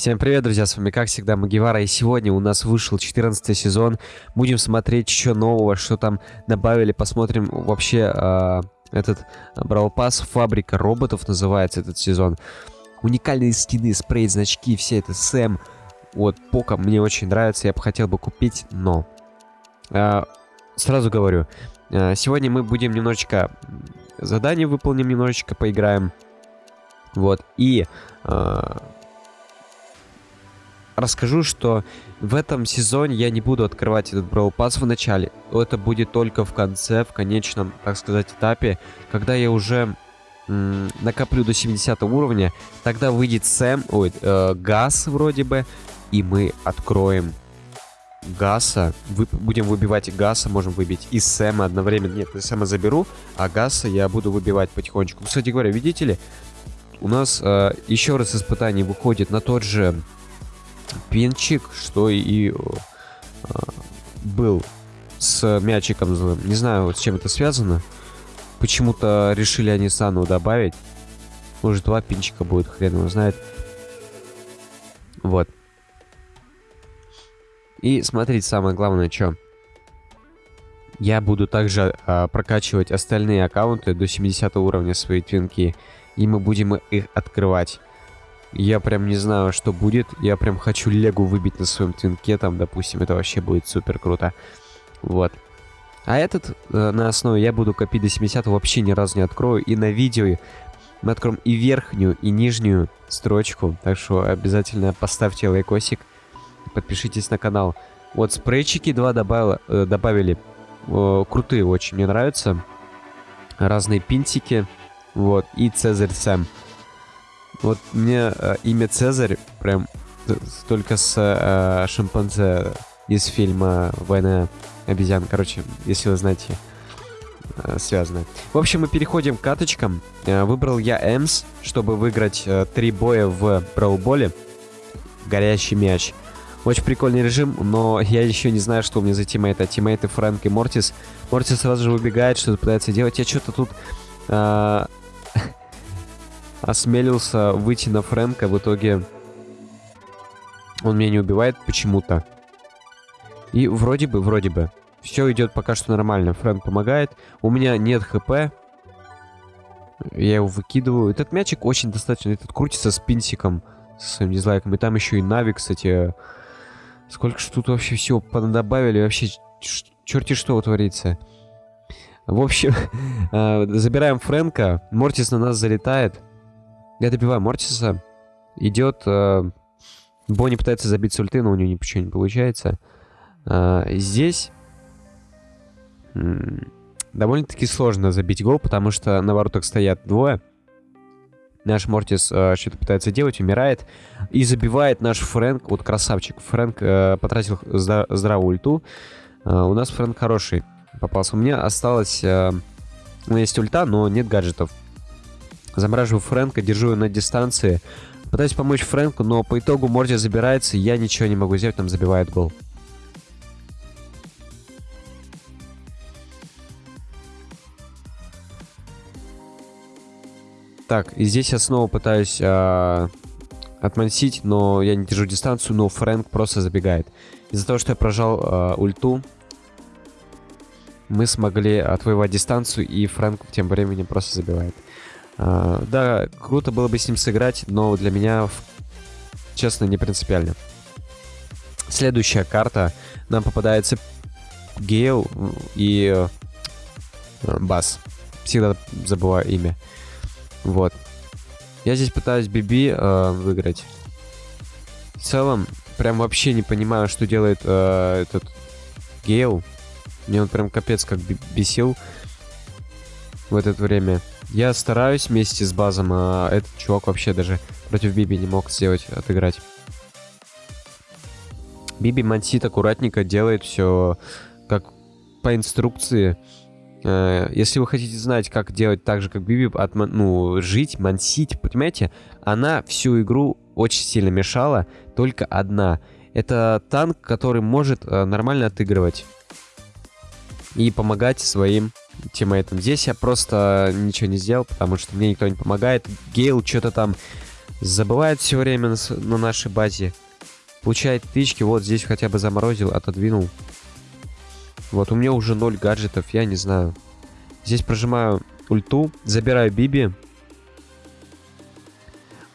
Всем привет, друзья, с вами как всегда Магивара, и сегодня у нас вышел 14 сезон. Будем смотреть еще нового, что там добавили, посмотрим вообще э, этот Brawl Pass, фабрика роботов называется этот сезон. Уникальные скины, спрей, значки, все это Сэм. Вот, Пока мне очень нравится, я бы хотел бы купить, но... Э, сразу говорю, э, сегодня мы будем немножечко задание выполним, немножечко поиграем. Вот, и... Э, расскажу, что в этом сезоне я не буду открывать этот Brawl Pass в начале. Это будет только в конце, в конечном, так сказать, этапе, когда я уже накоплю до 70 уровня, тогда выйдет Сэм, ой, э, Газ вроде бы, и мы откроем Гаса, вы, будем выбивать Гаса, можем выбить и Сэма одновременно. Нет, я Сэма заберу, а Гаса я буду выбивать потихонечку. Кстати говоря, видите ли, у нас э, еще раз испытание выходит на тот же пинчик, что и э, был с мячиком. Не знаю, вот с чем это связано. Почему-то решили они Сану добавить. Может, два пинчика будет, хрен его знает. Вот. И смотрите, самое главное, что. Я буду также а, прокачивать остальные аккаунты до 70 уровня своей твинки. И мы будем их открывать. Я прям не знаю, что будет. Я прям хочу Легу выбить на своем твинке, там, допустим. Это вообще будет супер круто. Вот. А этот э, на основе я буду копить до 70 вообще ни разу не открою. И на видео мы откроем и верхнюю, и нижнюю строчку. Так что обязательно поставьте лайкосик. Подпишитесь на канал. Вот спрейчики 2 добавила, э, добавили. Э, крутые очень, мне нравятся. Разные пинтики. Вот. И Цезарь Сэм. Вот мне э, имя Цезарь прям только с э, шимпанзе из фильма «Война обезьян». Короче, если вы знаете, э, связано. В общем, мы переходим к каточкам. Э, выбрал я Эмс, чтобы выиграть э, три боя в браулболе. Горящий мяч. Очень прикольный режим, но я еще не знаю, что у меня за тиммейты. Тиммейты Фрэнк и Мортис. Мортис сразу же выбегает, что-то пытается делать. Я что-то тут... Э, осмелился выйти на Фрэнка, в итоге он меня не убивает почему-то. И вроде бы, вроде бы, все идет пока что нормально. Фрэнк помогает. У меня нет хп. Я его выкидываю. Этот мячик очень достаточно. Этот крутится с пинсиком, с своим дизлайком. И там еще и Нави, кстати. Сколько ж тут вообще всего добавили. Вообще, черти что творится. В общем, э, забираем Фрэнка. Мортис на нас залетает. Я добиваю Мортиса. Идет... Э, Бонни пытается забить с ульты, но у него ничего не получается. Э, здесь... Довольно-таки сложно забить гол, потому что на воротах стоят двое. Наш Мортис э, что-то пытается делать, умирает. И забивает наш Фрэнк. Вот красавчик. Фрэнк э, потратил здра здравую ульту. Э, у нас Фрэнк хороший попался. У меня осталось... Э, у меня есть ульта, но нет гаджетов. Замораживаю Фрэнка, держу его на дистанции. Пытаюсь помочь Фрэнку, но по итогу Морти забирается, я ничего не могу сделать, там забивает гол. Так, и здесь я снова пытаюсь э, отмансить, но я не держу дистанцию, но Фрэнк просто забегает. Из-за того, что я прожал э, ульту, мы смогли отвоевать дистанцию, и Фрэнк тем временем просто забивает. А, да, круто было бы с ним сыграть, но для меня, честно, не принципиально. Следующая карта. Нам попадается Гейл и э, Бас. Всегда забываю имя. Вот. Я здесь пытаюсь Биби э, выиграть. В целом, прям вообще не понимаю, что делает э, этот Гейл. Мне он прям капец как бесил в это время. Я стараюсь вместе с базом, а этот чувак вообще даже против Биби не мог сделать, отыграть. Биби мансит аккуратненько, делает все как по инструкции. Э, если вы хотите знать, как делать так же, как Биби, от, ну, жить, мансить, понимаете, она всю игру очень сильно мешала, только одна. Это танк, который может э, нормально отыгрывать и помогать своим тиммейтом. Здесь я просто ничего не сделал, потому что мне никто не помогает. Гейл что-то там Забывает все время на, на нашей базе. Получает тычки, вот здесь хотя бы заморозил, отодвинул. Вот, у меня уже ноль гаджетов, я не знаю. Здесь прожимаю ульту, забираю Биби.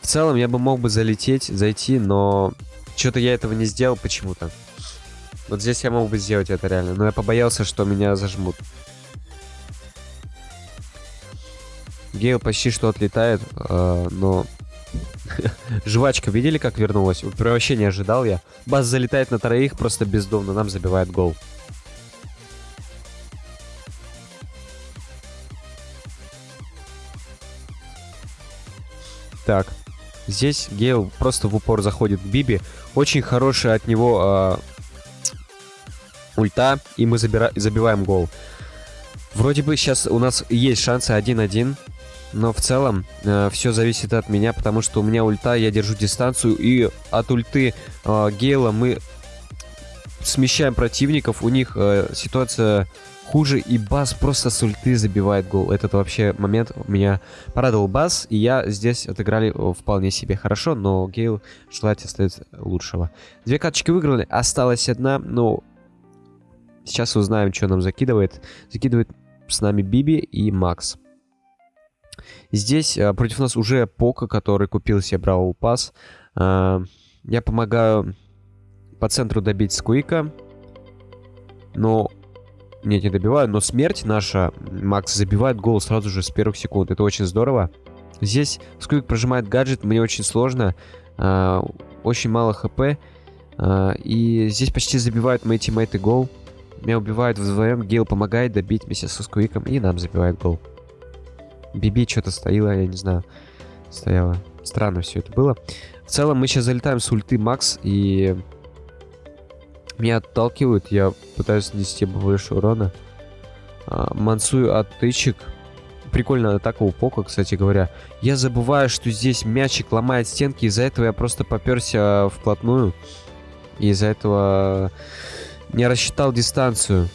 В целом я бы мог бы залететь, зайти, но что-то я этого не сделал почему-то. Вот здесь я мог бы сделать это реально, но я побоялся, что меня зажмут. Гейл почти что отлетает, э, но... Жвачка, видели, как вернулась? Вообще не ожидал я. Бас залетает на троих, просто бездомно нам забивает гол. Так, здесь Гейл просто в упор заходит к Биби. Очень хорошая от него э, ульта, и мы забира забиваем гол. Вроде бы сейчас у нас есть шансы 1-1, но в целом э, все зависит от меня, потому что у меня ульта, я держу дистанцию, и от ульты э, Гейла мы смещаем противников, у них э, ситуация хуже, и Бас просто с ульты забивает гол. Этот вообще момент меня порадовал Бас, и я здесь отыграли вполне себе хорошо, но Гейл желать остается лучшего. Две карточки выиграли, осталась одна, но сейчас узнаем, что нам закидывает. Закидывает с нами Биби и Макс. Здесь а, против нас уже Пока, который купил себе Бравл Пас. А, я помогаю по центру добить Сквика. Но нет, не добиваю, но смерть наша, Макс, забивает гол сразу же с первых секунд. Это очень здорово. Здесь Сквик прожимает гаджет, мне очень сложно. Э, очень мало хп. Э, и здесь почти забивают мои тиммейты гол. Меня убивают вдвоем, Гейл помогает добить вместе со Сквиком, и нам забивает гол. Биби что-то стояла, я не знаю. Стояла. Странно все это было. В целом мы сейчас залетаем с ульты Макс, и меня отталкивают, я пытаюсь нанести больше урона. А, мансую от тычек. Прикольная атака у Пока, кстати говоря. Я забываю, что здесь мячик ломает стенки, из-за этого я просто поперся вплотную. И из-за этого не рассчитал дистанцию.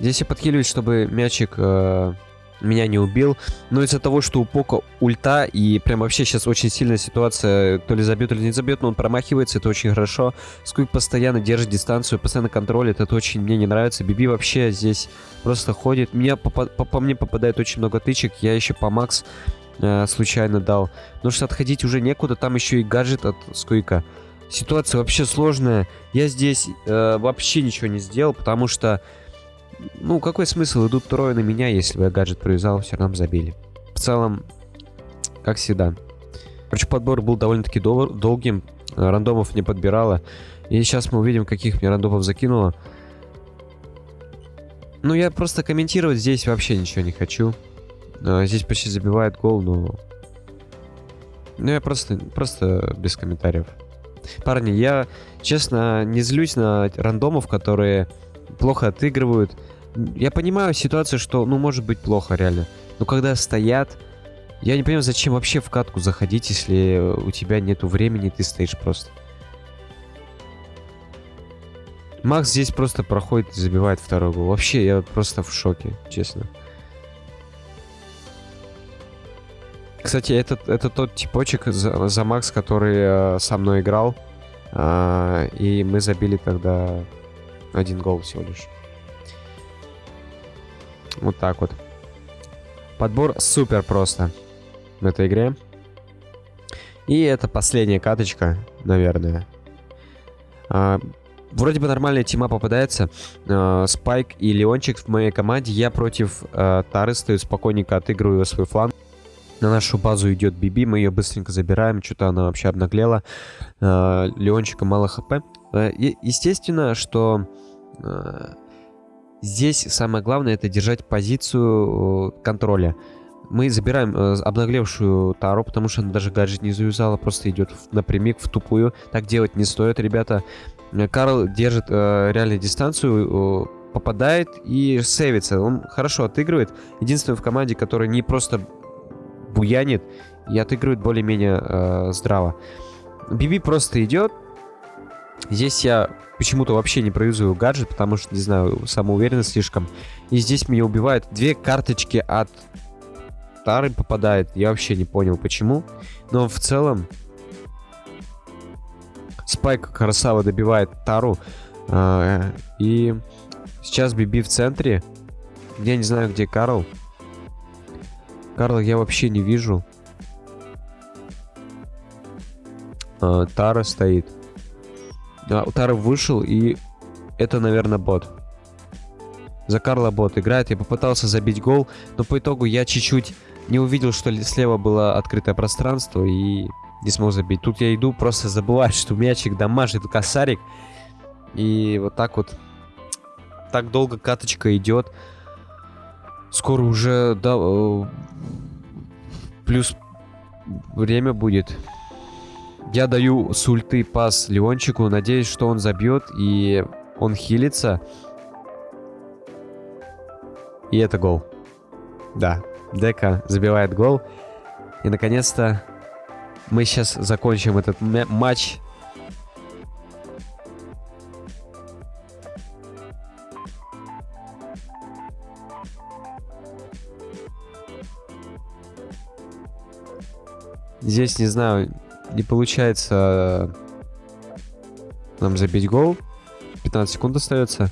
Здесь я подхиливаюсь, чтобы мячик э, меня не убил. Но из-за того, что у Пока ульта, и прям вообще сейчас очень сильная ситуация, то ли забьет, то ли не забьет, но он промахивается, это очень хорошо. Сквик постоянно держит дистанцию, постоянно контролит, это очень мне не нравится. Биби вообще здесь просто ходит. Меня по, по, по мне попадает очень много тычек, я еще по Макс э, случайно дал. Потому что отходить уже некуда, там еще и гаджет от Сквика. Ситуация вообще сложная. Я здесь э, вообще ничего не сделал, потому что ну, какой смысл? Идут трое на меня, если бы я гаджет привязал, все равно забили. В целом, как всегда. Короче, подбор был довольно-таки дол долгим. Рандомов не подбирала. И сейчас мы увидим, каких мне рандомов закинуло. Ну, я просто комментировать здесь вообще ничего не хочу. А, здесь почти забивает гол, но... Ну, я просто, просто без комментариев. Парни, я, честно, не злюсь на рандомов, которые плохо отыгрывают. Я понимаю ситуацию, что, ну, может быть плохо, реально. Но когда стоят... Я не понимаю, зачем вообще в катку заходить, если у тебя нету времени, ты стоишь просто. Макс здесь просто проходит и забивает второй гол. Вообще, я просто в шоке, честно. Кстати, это, это тот типочек за, за Макс, который э, со мной играл. Э, и мы забили тогда один гол всего лишь. Вот так вот. Подбор супер просто в этой игре. И это последняя каточка, наверное. А, вроде бы нормальная тима попадается. А, Спайк и Леончик в моей команде. Я против а, Тары стою, спокойненько отыгрываю свой фланг. На нашу базу идет Биби, мы ее быстренько забираем, что-то она вообще обнаглела. А, Леончика мало хп. А, естественно, что а, Здесь самое главное это держать позицию э, контроля. Мы забираем э, обнаглевшую Тару, потому что она даже гаджет не завязала, просто идет напрямик в тупую. Так делать не стоит, ребята. Э, Карл держит э, реально дистанцию, э, попадает и сейвится. Он хорошо отыгрывает. Единственный в команде, который не просто буянит и отыгрывает более-менее э, здраво. Биби просто идет. Здесь я почему-то вообще не проюзаю гаджет, потому что, не знаю, самоуверенность слишком. И здесь меня убивают. Две карточки от Тары попадает. Я вообще не понял, почему. Но в целом, Спайк красава добивает Тару. А, и сейчас Биби в центре. Я не знаю, где Карл. Карла я вообще не вижу. А, Тара стоит. Да, Тара вышел, и это, наверное, бот. За Карла бот играет. Я попытался забить гол, но по итогу я чуть-чуть не увидел, что слева было открытое пространство, и не смог забить. Тут я иду, просто забываю, что мячик дамажит косарик. И вот так вот. Так долго каточка идет. Скоро уже, да, э, плюс время будет. Я даю с ульты пас Леончику, надеюсь, что он забьет и он хилится. И это гол. Да, Дека забивает гол. И наконец-то мы сейчас закончим этот матч. Здесь, не знаю, не получается нам забить гол. 15 секунд остается.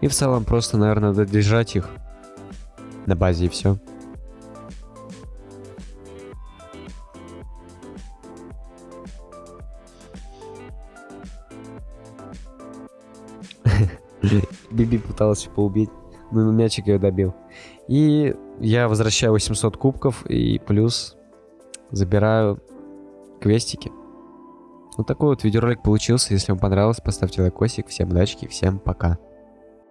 И в целом просто, наверное, надо держать их на базе и все. Биби пытался поубить, но мячик ее добил. И я возвращаю 800 кубков и плюс забираю квестики. Вот такой вот видеоролик получился. Если вам понравилось, поставьте лайкосик. Всем удачи, всем пока.